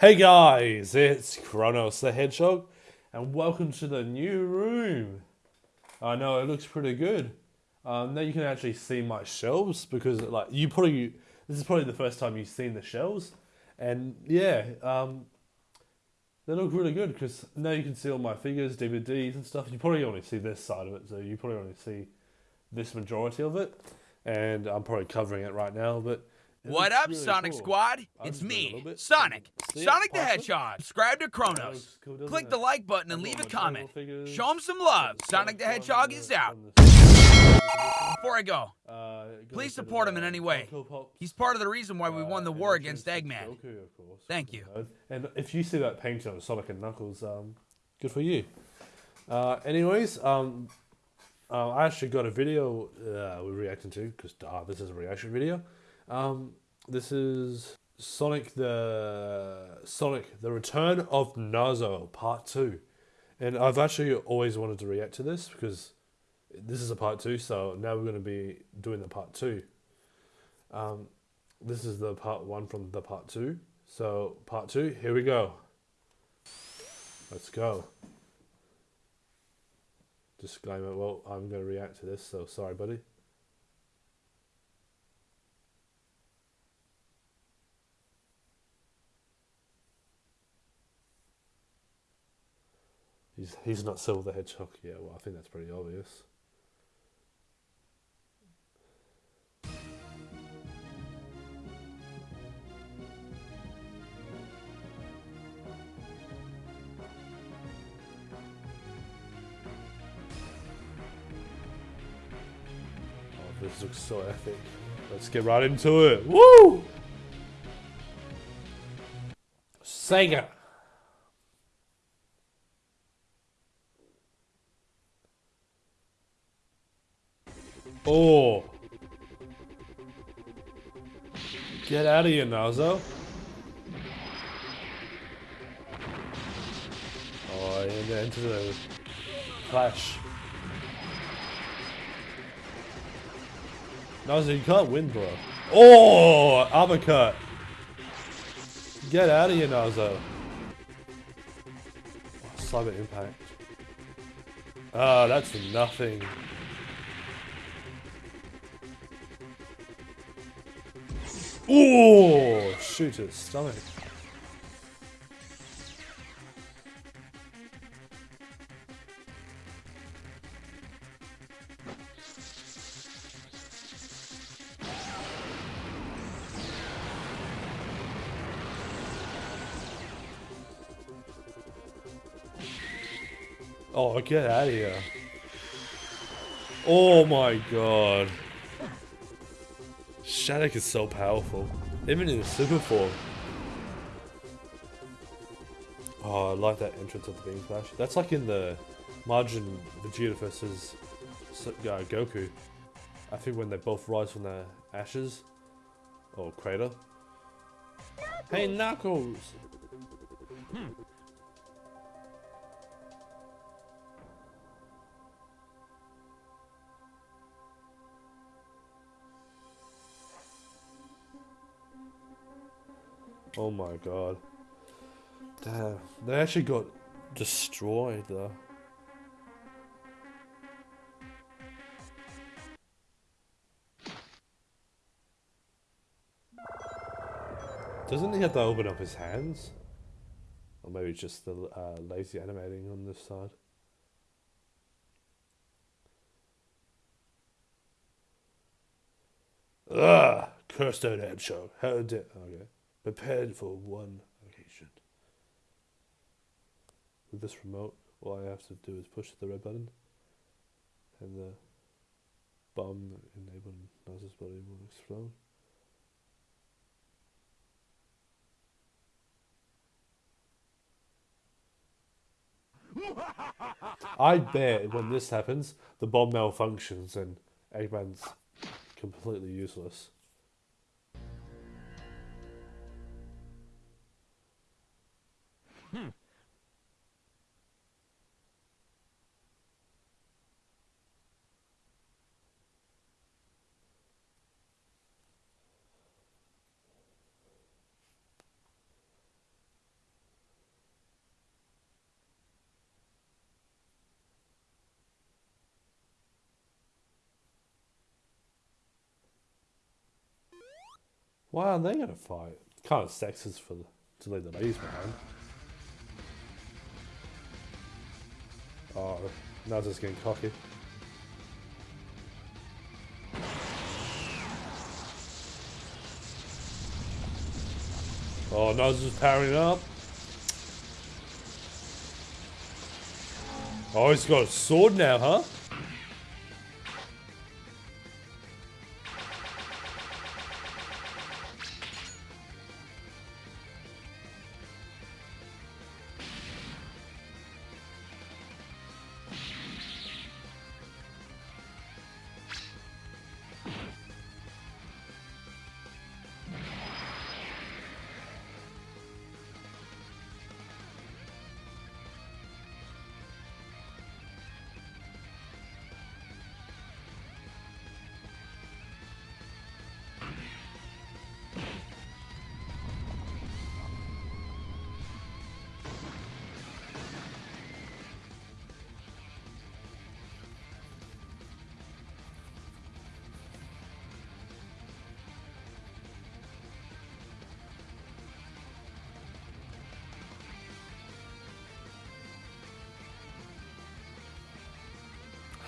Hey guys, it's Kronos the Hedgehog, and welcome to the new room. I know it looks pretty good. Um, now you can actually see my shelves because, like, you probably this is probably the first time you've seen the shelves, and yeah, um, they look really good because now you can see all my figures, DVDs, and stuff. You probably only see this side of it, so you probably only see this majority of it, and I'm probably covering it right now, but. What up, really Sonic cool. Squad? It's just move a little me. Sonic. Sonic the? Hedgehog. Subscribe to Kronos. cool, Click it? the like button and leave a comment. Figures. Show him some love. Sonic the Hedgehog is out. Before I go, Uh, Please support him in uh, any way. He's part of the reason why we uh, won the and war against Eggman. Goku, of course. Thank you. Uh, And if you see that painting on Sonic and Knuckles, um, good for you. Uh, anyways, um, uh, I actually got a video uh, we're reacting to because uh, this is a reaction video. Um, this is Sonic the Sonic the Return of Nazo Part Two, and I've actually always wanted to react to this because this is a part two. So now we're going to be doing the part two. Um, this is the part one from the part two. So part two, here we go. Let's go. Disclaimer. Well, I'm going to react to this, so sorry, buddy. He's he's not Silver the Hedgehog. Yeah, well, I think that's pretty obvious. Oh, this looks so epic. Let's get right into it. Woo! Sega. Oh. Get out of here, Nazo. Oh, and into the clash. Nazo, you can't win, bro. Oh, uppercut. Get out of here, Nazo. Oh, cyber impact. Ah, that's nothing. Oh, shoot his stomach. Oh, get out of here. Oh my god. Shattuck is so powerful. Even in super form. Oh, I like that entrance of the Beam Clash. That's like in the Majin Vegeta versus S- uh, Goku. I think when they both rise from the ashes. Or crater. Hey, Knuckles! Oh my god. Damn. They actually got destroyed though. Doesn't he have to open up his hands? Or maybe it's just the uh, lazy animating on this side. Ugh! Cursed out hedgehog. How dare. Okay. Prepared for one occasion. With this remote, all I have to do is push the red button, and the bomb enabled Nazo's body will explode. I bet when this happens, the bomb malfunctions and Eggman's completely useless. Hmm. Why are they going to fight? Kind of sexist for to leave the ladies behind. Oh, now just getting cocky. Oh, Nose is powering up. Oh, he's got a sword now, huh?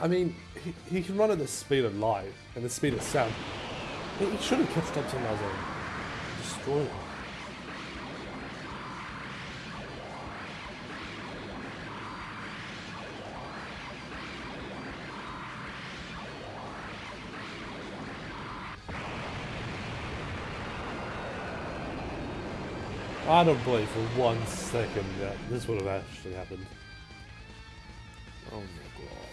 I mean, he, he can run at the speed of light and the speed of sound. He, he should have catched up to Nazo and destroyed him. I don't believe for one second that this would have actually happened. Oh my god.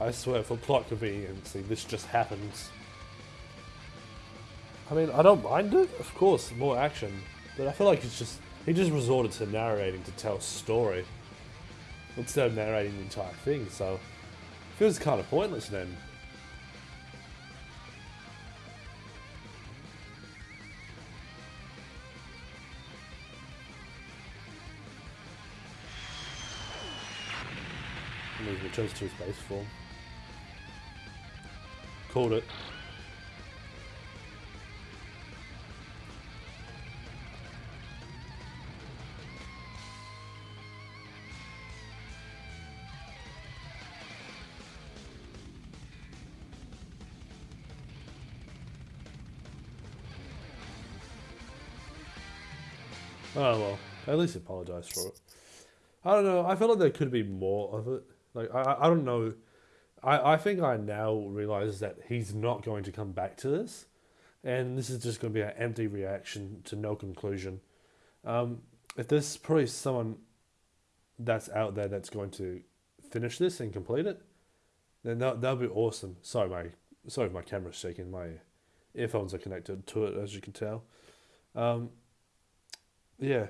I swear, for plot conveniency, this just happens. I mean, I don't mind it, of course, more action, but I feel like it's just he just resorted to narrating to tell a story instead of narrating the entire thing. So it feels kind of pointless then. And he returns to his base form. Called it. Oh well, at least apologize for it. I don't know. I feel like there could be more of it. Like I I don't know. I, I think I now realize that he's not going to come back to this, and this is just going to be an empty reaction to no conclusion. Um, if there's probably someone that's out there that's going to finish this and complete it, then that that'll be awesome. Sorry, my sorry, if my camera's shaking. My earphones are connected to it, as you can tell. Um, yeah,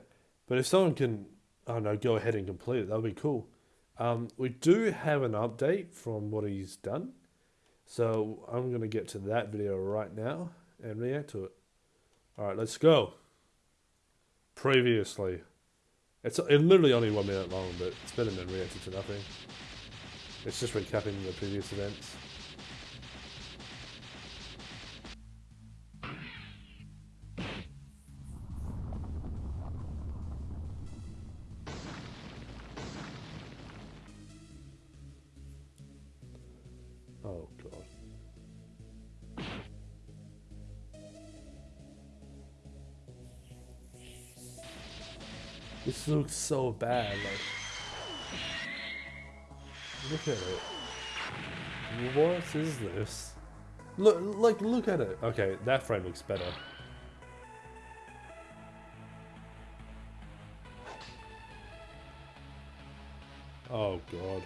but if someone can, I don't know, go ahead and complete it, that would be cool. Um, we do have an update from what he's done, so I'm gonna get to that video right now and react to it. All right, let's go. Previously, it's it literally only one minute long, but than reacting to nothing. It's just recapping the previous events. This looks so bad, like Look at it. What is this? Look like look at it. Okay, that frame looks better. Oh god.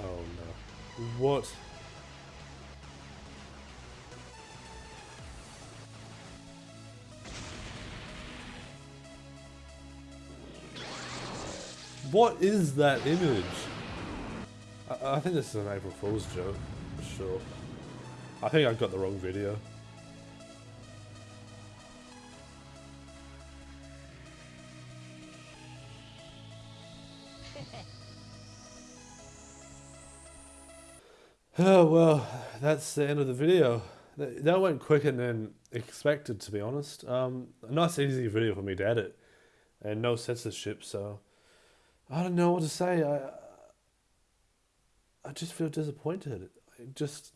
Oh no. What? What is that image? I, I think this is an April Fool's joke, for sure. I think I've got the wrong video. Oh well, that's the end of the video. That that went quicker than expected, to be honest. Um, a nice, easy video for me to edit, and no censorship. So I don't know what to say. I I just feel disappointed. I just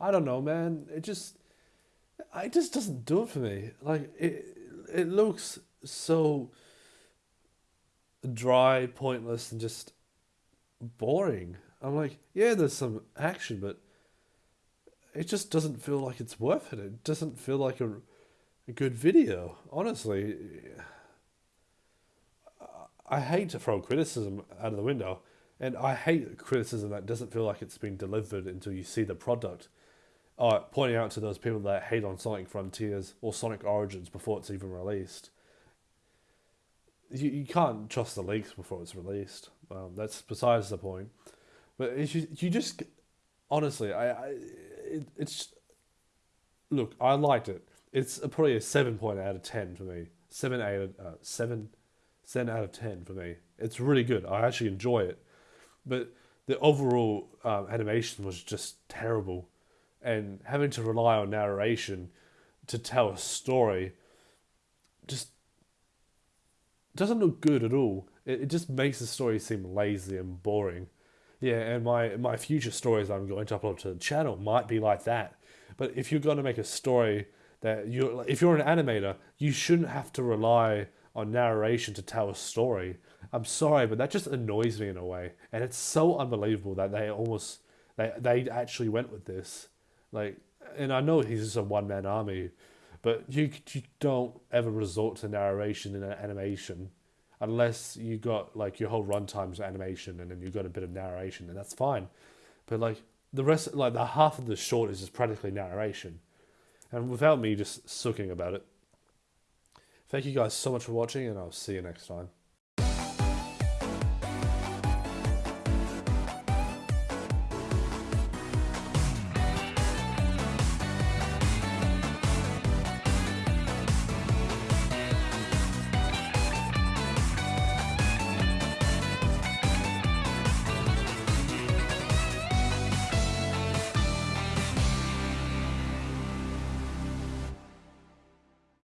I don't know, man. It just it just doesn't do it for me. Like it it looks so dry, pointless, and just boring. I'm like, yeah, there's some action, but it just doesn't feel like it's worth it. It doesn't feel like a, a good video. Honestly, I hate to throw criticism out of the window, and I hate criticism that doesn't feel like it's been delivered until you see the product. Uh, pointing out to those people that hate on Sonic Frontiers or Sonic Origins before it's even released. You, you can't trust the leaks before it's released. Um, that's besides the point. But just, you just honestly, I, I it, it's look, I liked it. It's a, probably a seven point out of ten for me. Seven eight uh, seven seven out of ten for me. It's really good. I actually enjoy it, but the overall um, animation was just terrible, and having to rely on narration to tell a story just doesn't look good at all. It, it just makes the story seem lazy and boring. Yeah, and my my future stories I'm going to upload to the channel might be like that. But if you're going to make a story that you're, if you're an animator, you shouldn't have to rely on narration to tell a story. I'm sorry, but that just annoys me in a way, and it's so unbelievable that they almost they they actually went with this. Like, and I know he's just a one man army, but you you don't ever resort to narration in an animation unless you got like your whole runtime's animation and then you've got a bit of narration and that's fine but like the rest like the half of the short is just practically narration and without me just sucking about it thank you guys so much for watching and i'll see you next time